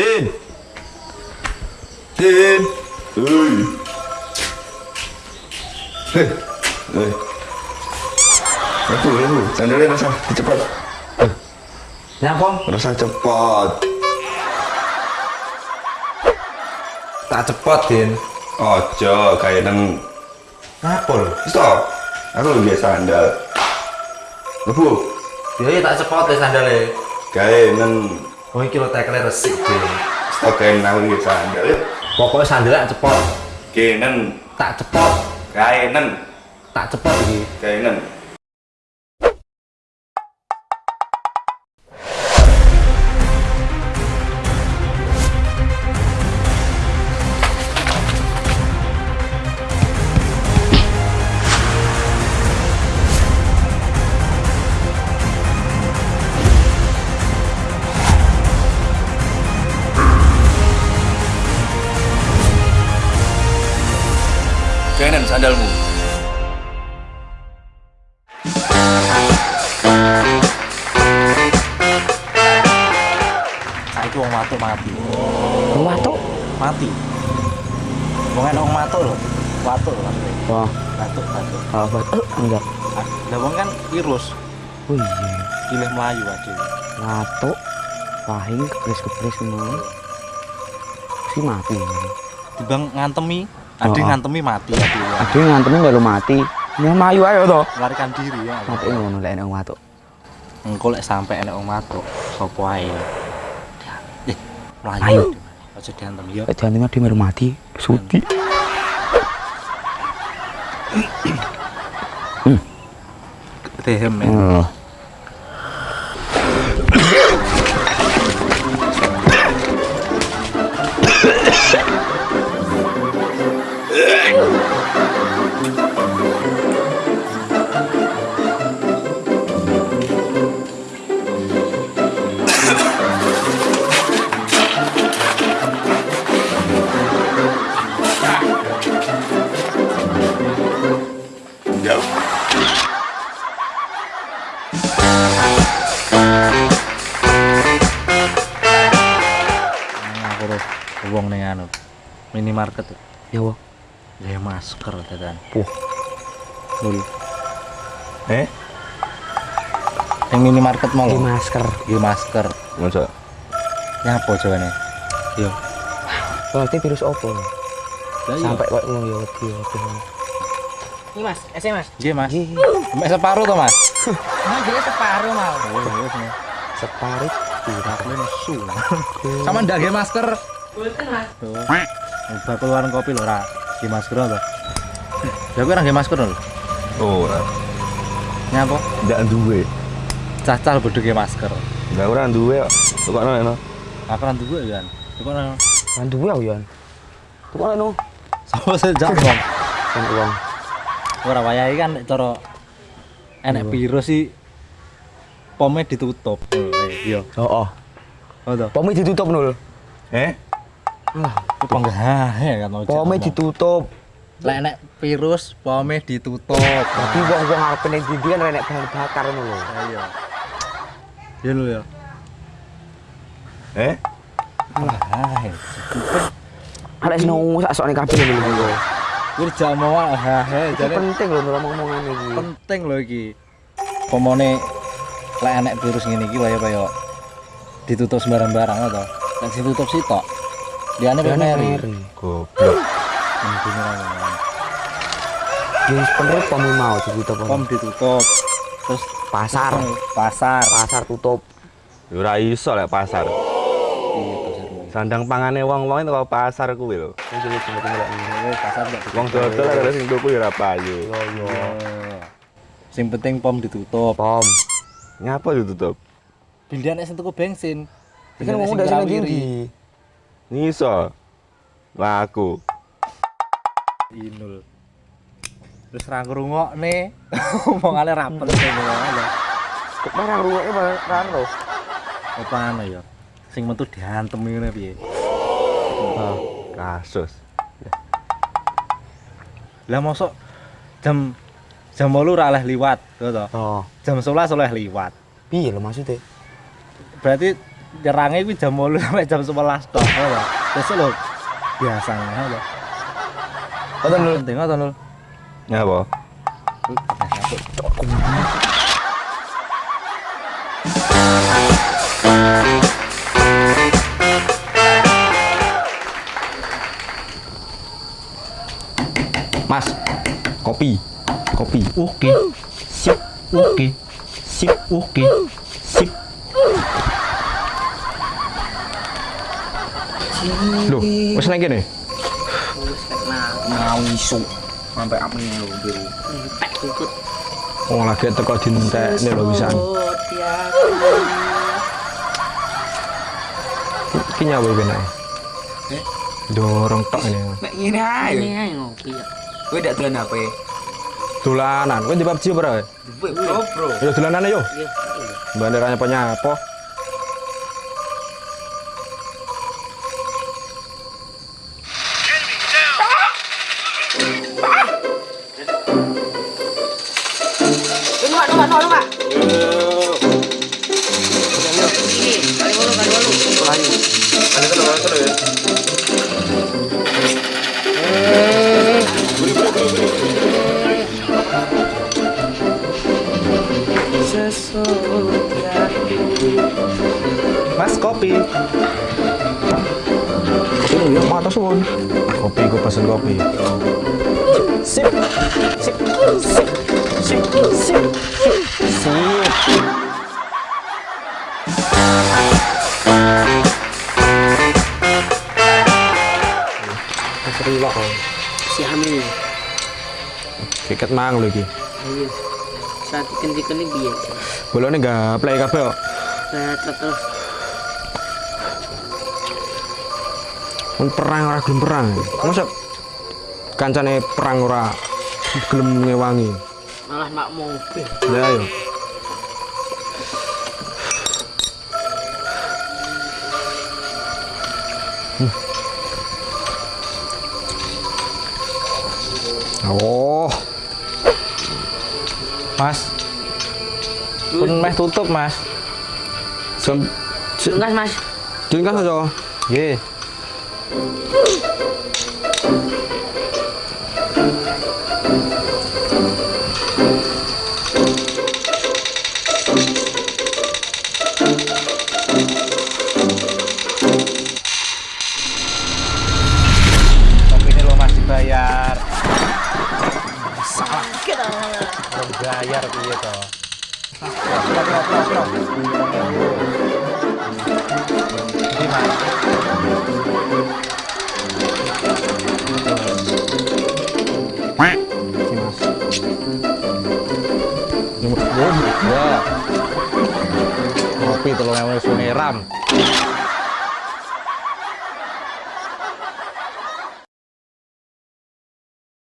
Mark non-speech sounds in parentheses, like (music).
Din. Din. hey, hey, Hei. Aku, aku. Sandalnya rasa cepat. eh, Nyapong. Rasa cepat. Tak cepat, Din. Ojo, kayak nang Napol. Stop. Aku biasa sandal. Lebu. Ya tak cepat ya sandalnya. Kayak nang Oh iki lho tekle resik, stop kayak nang lebih sandal. Pokoknya sandalnya tak cepot. Nang Tak cepot. nang Tak cepot iki. kayak nang sandalmu. Saiki wong matuk mati. Wong watuk. Mati. Wong enak wong matuk lho. Watuk lho. Wah, Batuk, batuk. oh, batuk enggak. Ah, Lah wong kan virus. Oh iya. Pilih Melayu aja. Watuk. Pahing kepres-kepres ngono. Si mati. Dibang ngantemi, ade Oh, oh. ngantemi mati ade. Yang ngantemin baru mati. Yang mayu ayo toh. Melarikan diri ya. Mati ngono lek nek wong watuk. Engko lek sampe enek wong matuk, sapa ae. Eh. Aja diantem ya. Lek diantemi dia baru mati. Sudi. Dehem ya. Wong ning anu. Minimarket. Ya wong. Ya masker tetan. Wah. Lul. Eh? Yang minimarket mau Di masker. Di masker. Masa? Nyapa jawane? Yo. Berarti virus opo? Lah iya. Sampai kok ngono ya wedi. Ini mas, SM mas. Nggih, Mas. Ih, Mbak separuh to, Mas? (laughs) Nah, jadi separuh mau. separit Aku nesu. Sama ndak masker. Betul mas. Bakul warung kopi lho, ora. Nggih masker to. Ya kowe ora nggih masker lho. Ora. Nyapa? Ndak duwe. Cacal bodho nggih masker. Ndak ora duwe kok. Tukokno eno. Aku ora duwe kan. Kok ora duwe aku yan. Tukang no. sama sejak wong. Kan uang. Ora wayahe kan nek cara enek virus sih pome ditutup. Iya. Oh, oh. Oh to. Pome ditutup nul. Eh? Alah, Ku penggah kan ojek. pome ngomong. ditutup. Lek virus pome ditutup. Jadi wong-wong arep ning ndi kan renek bahan bakar ngono lho. Iya. Iya lho ya. Eh? Ah, Arek seneng sak sokne kabeh lho. Kuwi jak mau ah Iki jane penting lho nurut omongan iki. penting lho iki. Pomone lek enek virus ngene iki wae kaya ditutup sembarang-barang to. Lek ditutup sitok. Diane Kan meri. Goblok. Wis bener pome mau ditutup. Pom ditutup. Terus pasar, pasar. pasar tutup. Ya Ora iso lek pasar. Iya. Sandang pangane wong-wong itu pasar kuwi lho. Iya, pasar Wong dodol ada sing tuku ya ora payu. Iya. Sing penting pom ditutup. Pom. Ngapa ditutup? Nek sing tuku bensin. Kan ngomong dari sing ngrawiri. Ngiso. Laku. Inul. Terus ra ngrungokne. (laughs) Omongane ra penting ngono. Kok marang ruweke marang lho. Apa anu ya? Sing metu diantem ngene piye? Ah, Kasus. Lah mosok jam jam 8 ora oleh liwat, to. Oh, Jam 11 oleh liwat. piye lho maksudnya? Berarti nyerange kuwi jam 8 sampai jam 11 tok, to. Terus lho biasanya lho. Ngoten lho. Penting ngoten lho. Ngapa? Mas, kopi. Kopi. Oke. Sip. Oke. Sip. Oke. Sip. Loh, wis nang kene. Mau isu. Sampai apa nih lo biru. Pek kukut. Oh, lagi teko dintekne lho wisan. Iki nyawa ben ae. Dorong tok ini. Nek ngene ae. Ini aja ngopi ya. Kowe ndak dolan apa? Dolanan, kowe di PUBG ora? Duwe bro, bro. Yo dolanan ayo. Iya. Banderanya penyapo. Mas kopi. Kopi lu ya mata suwun. Kopi gue pesen kopi. Sip. Sip. Sip. Sip. Sip. Sip. Si. Kiket mang lho iki. Iya. Saat ini biar. Bolone gaplek kabeh kok. Nah, terus. Mun perang ora gelem perang. Masa kancane perang ora gelem ngewangi. Malah mak mobil. Ya ayo. Oh. Mas. Pun meh tutup, Mas. Jam Mas. Jeng kan aja. Nggih. Bayar. Salah. Belum bayar piye to? Ini, Mas. Mas. Ya. Kopi tolong yang.